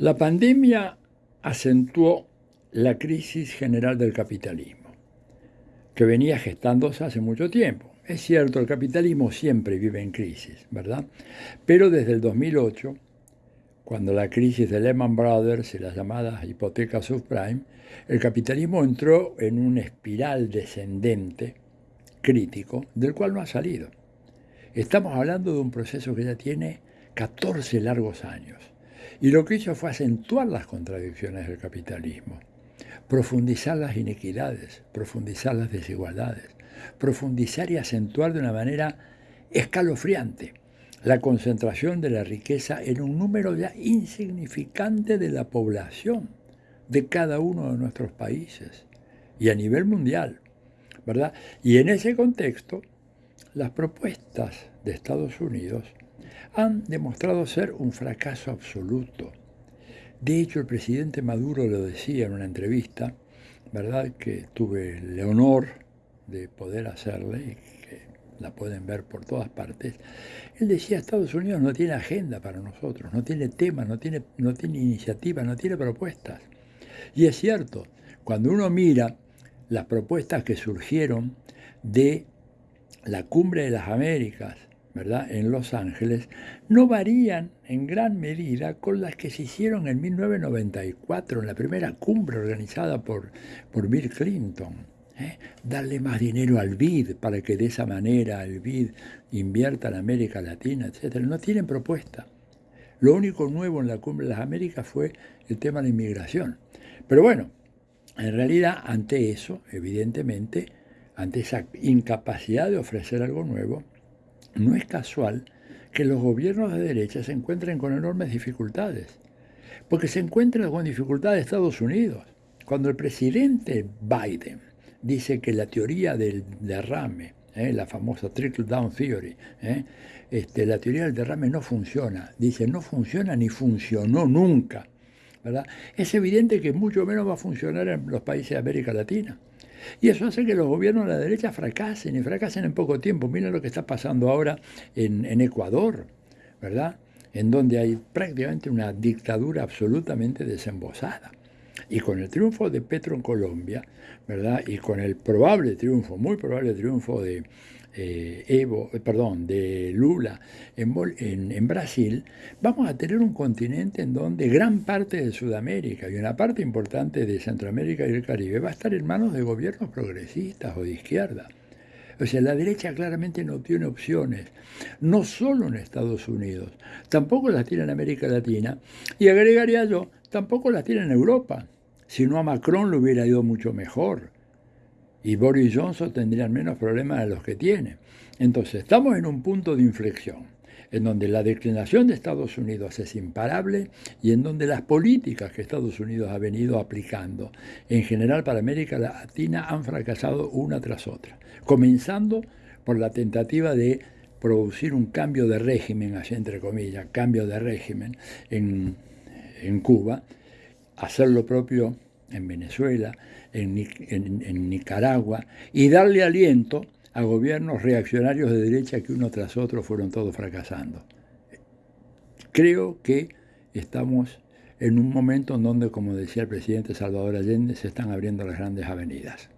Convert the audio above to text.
La pandemia acentuó la crisis general del capitalismo, que venía gestándose hace mucho tiempo. Es cierto, el capitalismo siempre vive en crisis, ¿verdad? Pero desde el 2008, cuando la crisis de Lehman Brothers y las llamadas hipotecas subprime, el capitalismo entró en una espiral descendente crítico del cual no ha salido. Estamos hablando de un proceso que ya tiene 14 largos años y lo que hizo fue acentuar las contradicciones del capitalismo, profundizar las inequidades, profundizar las desigualdades, profundizar y acentuar de una manera escalofriante la concentración de la riqueza en un número ya insignificante de la población de cada uno de nuestros países y a nivel mundial, ¿verdad? Y en ese contexto, las propuestas de Estados Unidos han demostrado ser un fracaso absoluto. De hecho, el presidente Maduro lo decía en una entrevista, ¿verdad? Que tuve el honor de poder hacerle y que la pueden ver por todas partes. Él decía, Estados Unidos no tiene agenda para nosotros, no tiene tema, no tiene, no tiene no tiene propuestas. Y es cierto, cuando uno mira las propuestas que surgieron de la cumbre de las Américas, ¿verdad? en Los Ángeles, no varían en gran medida con las que se hicieron en 1994, en la primera cumbre organizada por, Bill Clinton. ¿eh? Darle más dinero al BID para que de esa manera el BID invierta en América Latina, etc. No tienen propuesta. Lo único nuevo en la cumbre de las Américas fue el tema de la inmigración. Pero bueno, en realidad ante eso, evidentemente, ante esa incapacidad de ofrecer algo nuevo, no es casual que los gobiernos de derecha se encuentren con enormes dificultades, porque se encuentran con dificultades Estados Unidos. Cuando el presidente Biden dice que la teoría del derrame, ¿eh? la famosa trickle down theory, ¿eh? este, la teoría del derrame no funciona, dice no funciona ni funcionó nunca, Es evidente que mucho menos va a funcionar en los países de América Latina. Y eso hace que los gobiernos de la derecha fracasen y fracasen en poco tiempo. Miren lo que está pasando ahora en, Ecuador, ¿verdad? En donde hay prácticamente una dictadura absolutamente desembosada. Y con el triunfo de Petro en Colombia, ¿verdad? Y con el probable triunfo, muy probable triunfo de, eh, Evo, eh, perdón, de Lula en, Brasil, vamos a tener un continente en donde gran parte de Sudamérica y una parte importante de Centroamérica y el Caribe va a estar en manos de gobiernos progresistas o de izquierda. O sea, la derecha claramente no tiene opciones, no solo en Estados Unidos, tampoco las tiene en América Latina, y agregaría yo, tampoco las tiene en Europa. Si no a Macron le hubiera ido mucho mejor y Boris Johnson tendrían menos problemas de los que tiene. Entonces, estamos en un punto de inflexión, en donde la declinación de Estados Unidos es imparable y en donde las políticas que Estados Unidos ha venido aplicando, en general para América Latina, han fracasado una tras otra, comenzando por la tentativa de producir un cambio de régimen, así entre comillas, cambio de régimen en, en Cuba, hacer lo propio en Venezuela, en, Nicaragua, y darle aliento a gobiernos reaccionarios de derecha que uno tras otro fueron todos fracasando. Creo que estamos en un momento en donde, como decía el presidente Salvador Allende, se están abriendo las grandes avenidas.